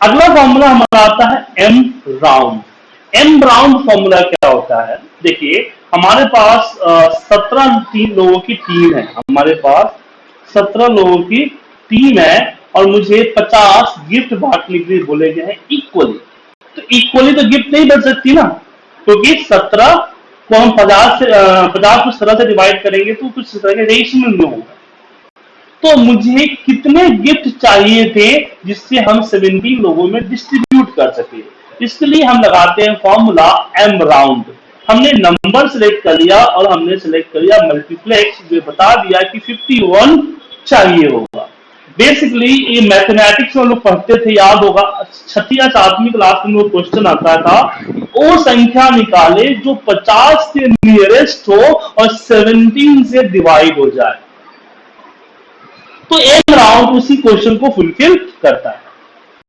अगला फॉर्मूला हमारा आता है M round M round formula क्या होता है? देखिए, हमारे पास सत्रह तीन लोगों की टीम है। हमारे पास सत्रह लोगों की टीम है और मुझे पचास गिफ्ट बांटने के लिए बोले गए हैं इक्वली तो इक्वली तो गिफ्ट नहीं बन सकती ना? क्योंकि तो सत्रह को हम पचास से पचास को सत्रह से डिवाइड करेंगे तो कुछ तरह के रेशियो में होगा। तो मुझे कितने गिफ्ट चाहिए थे जिससे हम 17 लोगों में डिस्ट्रीब्यूट कर सके। इसके लिए हम लगाते हैं फॉर्मूला एम राउंड हमने नंबर सिलेक्ट कर लिया और हमने सिलेक्ट कर लिया मल्टीप्लेक्स जो बता दिया कि 51 चाहिए होगा। बेसिकली ये मैथमेटिक्स में लोग पढ़ते थे, याद होगा। छठी या सातवीं क्लास में वो क्वेश्चन आता था वो संख्या निकाले जो 50 से नियरेस्ट हो और 17 से डिवाइड हो जाए। तो एक राउंड उसी क्वेश्चन को फुलफिल करता है।